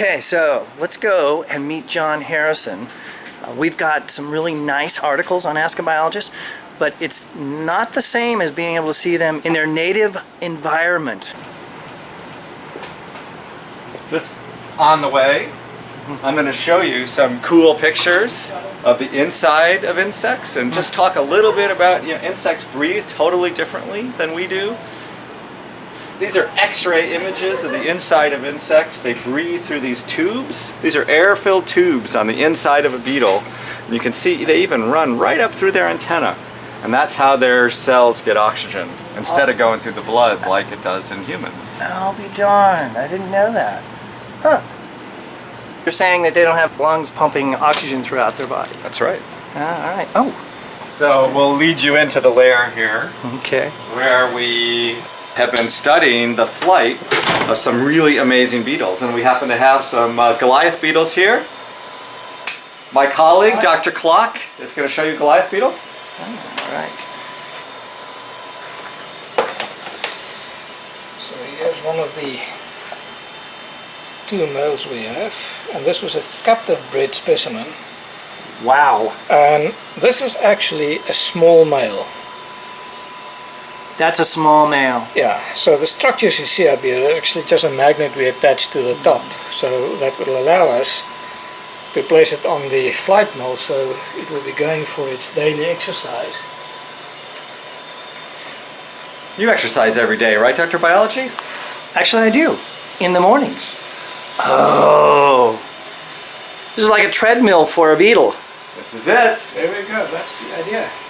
Okay, so let's go and meet John Harrison. Uh, we've got some really nice articles on Ask a Biologist, but it's not the same as being able to see them in their native environment. Just on the way, I'm going to show you some cool pictures of the inside of insects and just talk a little bit about, you know, insects breathe totally differently than we do. These are x-ray images of the inside of insects. They breathe through these tubes. These are air-filled tubes on the inside of a beetle. And you can see they even run right up through their antenna. And that's how their cells get oxygen instead of going through the blood like it does in humans. I'll be darned, I didn't know that. Huh. You're saying that they don't have lungs pumping oxygen throughout their body. That's right. Ah, all right. Oh, So we'll lead you into the lair here okay. where we have been studying the flight of some really amazing beetles. And we happen to have some uh, Goliath beetles here. My colleague, Dr. Klok, is going to show you Goliath beetle. All right. So here's one of the two males we have, and this was a captive bred specimen. Wow. And this is actually a small male. That's a small male. Yeah, so the structures you see up here are actually just a magnet we attach to the top. So that will allow us to place it on the flight mode so it will be going for its daily exercise. You exercise every day, right, Dr. Biology? Actually, I do. In the mornings. Oh. This is like a treadmill for a beetle. This is it. There we go, that's the idea.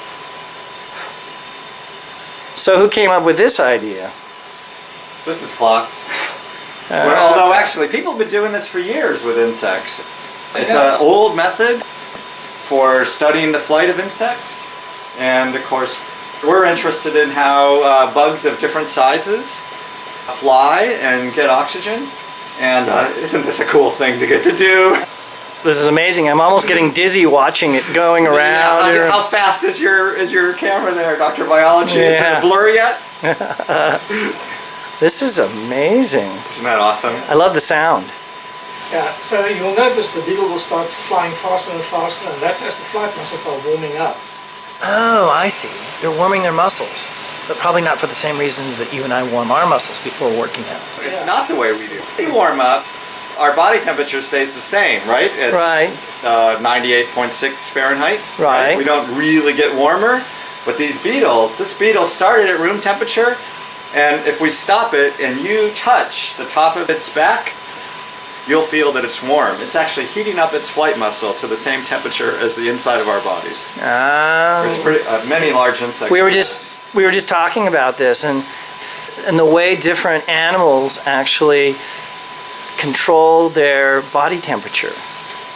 So who came up with this idea? This is Klok's. Well, although actually, people have been doing this for years with insects. It's Yeah. an old method for studying the flight of insects. And of course, we're interested in how uh, bugs of different sizes fly and get oxygen. And uh, isn't this a cool thing to get to do? This is amazing. I'm almost getting dizzy watching it going around. how's it- how fast is your is your camera there, Dr. Biology? Yeah. Is it blur yet? This is amazing. Isn't that awesome? I love the sound. Yeah, so you'll notice the beetle will start flying faster and faster, and that's as the flight muscles are warming up. Oh, I see. They're warming their muscles. But probably not for the same reasons that you and I warm our muscles before working out. It's not the way we do. We warm up, our body temperature stays the same, right? At Right. uh, 98.6 Fahrenheit. Right. We don't really get warmer, but these beetles, this beetle started at room temperature, and if we stop it and you touch the top of its back, you'll feel that it's warm. It's actually heating up its flight muscle to the same temperature as the inside of our bodies. Ah. It's pretty, uh, many large insects. we were just we were just talking about this and and the way different animals actually control their body temperature.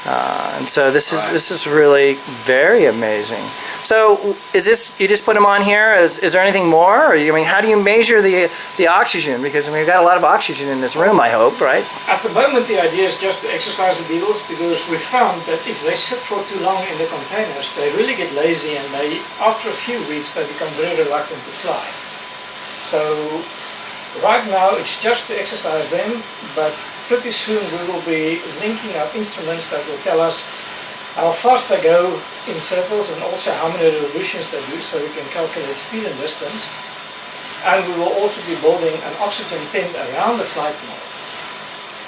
Uh, and so this is Right. this is really very amazing. So is this you just put them on here? Is, is there anything more? Or, I mean, how do you measure the the oxygen? Because I mean, we've got a lot of oxygen in this room. I hope, right? At the moment the idea is just to exercise the beetles because we found that if they sit for too long in the containers they really get lazy and they after a few weeks they become very reluctant to fly. So right now it's just to exercise them but pretty soon we will be linking up instruments that will tell us how fast they go in circles and also how many revolutions they do so we can calculate speed and distance. And we will also be building an oxygen tent around the flight model.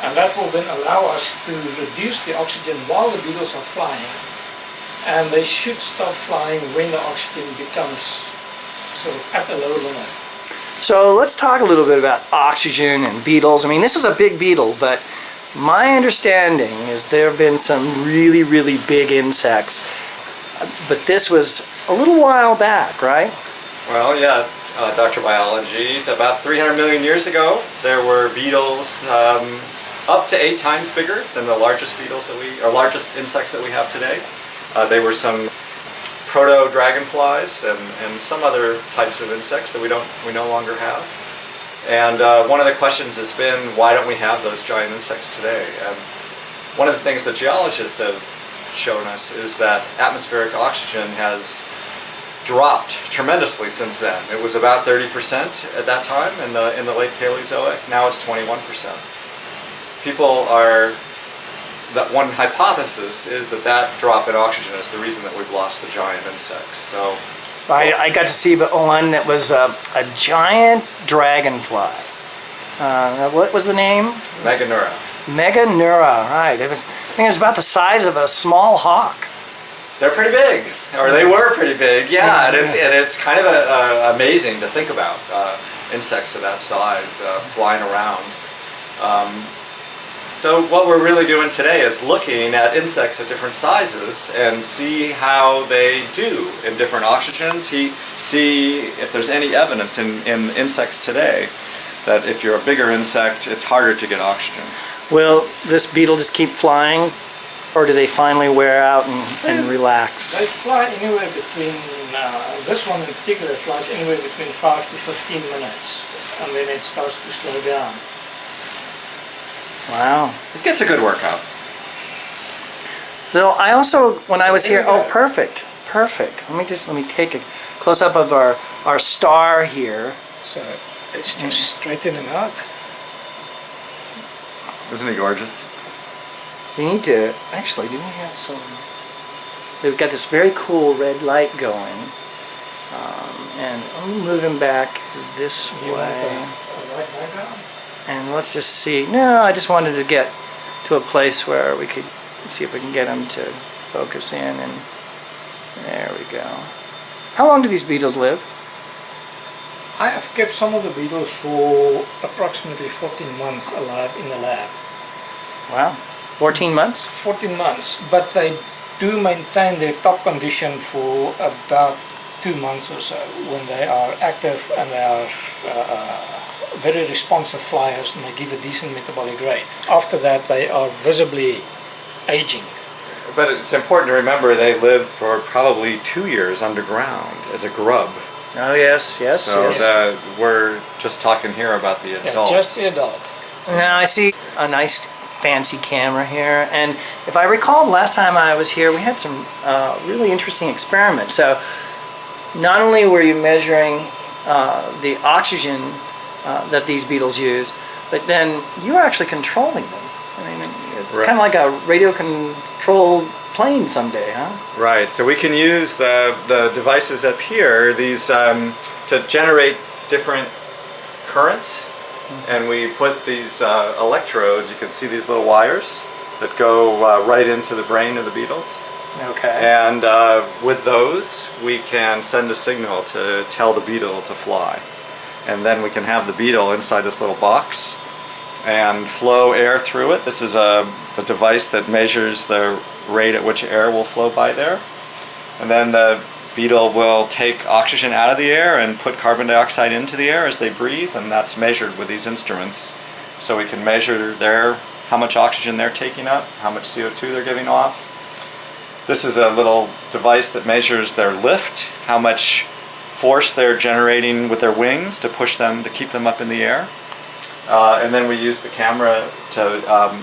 And that will then allow us to reduce the oxygen while the beetles are flying. And they should stop flying when the oxygen becomes sort of at a low limit. So let's talk a little bit about oxygen and beetles. I mean, this is a big beetle, but my understanding is there have been some really, really big insects. But this was a little while back, right? Well, yeah, uh, Dr. Biology. About 300 million years ago, there were beetles um, up to eight times bigger than the largest beetles that we, or largest insects that we have today. Uh, they were some proto-dragonflies and, and some other types of insects that we don't, we no longer have. And uh, one of the questions has been, why don't we have those giant insects today? And one of the things that geologists have shown us is that atmospheric oxygen has dropped tremendously since then. It was about 30% at that time in the, in the late Paleozoic. Now it's 21%. People are that one hypothesis is that that drop in oxygen is the reason that we've lost the giant insects. So I, I got to see one that was a, a giant dragonfly. Uh, what was the name? Meganeura. Meganeura, right. It was, I think it was about the size of a small hawk. They're pretty big, or they were pretty big. Yeah, and it's and it's kind of a, a, amazing to think about uh, insects of that size uh, flying around. Um, so what we're really doing today is looking at insects of different sizes and see how they do in different oxygens. See, see if there's any evidence in, in insects today that if you're a bigger insect, it's harder to get oxygen. Will this beetle just keep flying, or do they finally wear out and, and relax? They fly anywhere between, uh, this one in particular flies anywhere between 5 to 15 minutes and then it starts to slow down. Wow. It gets a good workout. So I also, when I was here, oh, perfect, perfect. Let me just, let me take a close up of our, our star here. So it's just straightening out. Isn't he gorgeous? We need to, actually, do we have some, we've got this very cool red light going. Um, and I'm moving back this Do you want a, way. A white background? And let's just see. No, I just wanted to get to a place where we could see if we can get them to focus in and there we go. How long do these beetles live? I have kept some of the beetles for approximately 14 months alive in the lab. Wow. 14 months? 14 months, but they do maintain their top condition for about two months or so when they are active and they are uh, very responsive flyers and they give a decent metabolic rate. After that, they are visibly aging. But it's important to remember they live for probably two years underground as a grub. Oh yes, yes, so yes. the, we're just talking here about the Yeah, adults. just the adult. Now I see a nice fancy camera here and if I recall last time I was here we had some uh, really interesting experiments. So not only were you measuring uh, the oxygen uh, that these beetles use, but then you're actually controlling them. I mean, it's Right. kind of like a radio controlled plane someday, huh? Right, so we can use the, the devices up here, these, um, to generate different currents. And we put these uh, electrodes, you can see these little wires that go uh, right into the brain of the beetles. Okay. And uh, with those, we can send a signal to tell the beetle to fly. And then we can have the beetle inside this little box and flow air through it. This is a, a device that measures the rate at which air will flow by there. And then the beetle will take oxygen out of the air and put carbon dioxide into the air as they breathe, and that's measured with these instruments. So we can measure their how much oxygen they're taking up, how much CO2 they're giving off. This is a little device that measures their lift, how much force they're generating with their wings to push them, to keep them up in the air. Uh, and then we use the camera to um,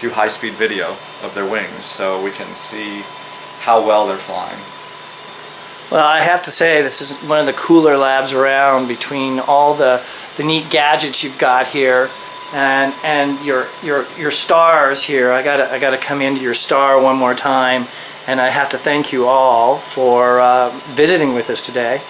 do high-speed video of their wings so we can see how well they're flying. Well, I have to say this is one of the cooler labs around between all the, the neat gadgets you've got here and and your your your stars here. I gotta I gotta come into your star one more time and I have to thank you all for uh, visiting with us today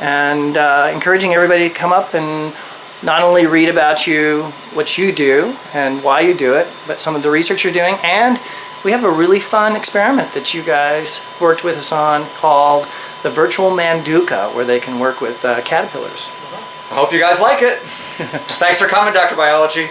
and uh, encouraging everybody to come up and not only read about you, what you do and why you do it, but some of the research you're doing and we have a really fun experiment that you guys worked with us on called the virtual Manduca, where they can work with uh, caterpillars. I hope you guys like it. Thanks for coming, Dr. Biology.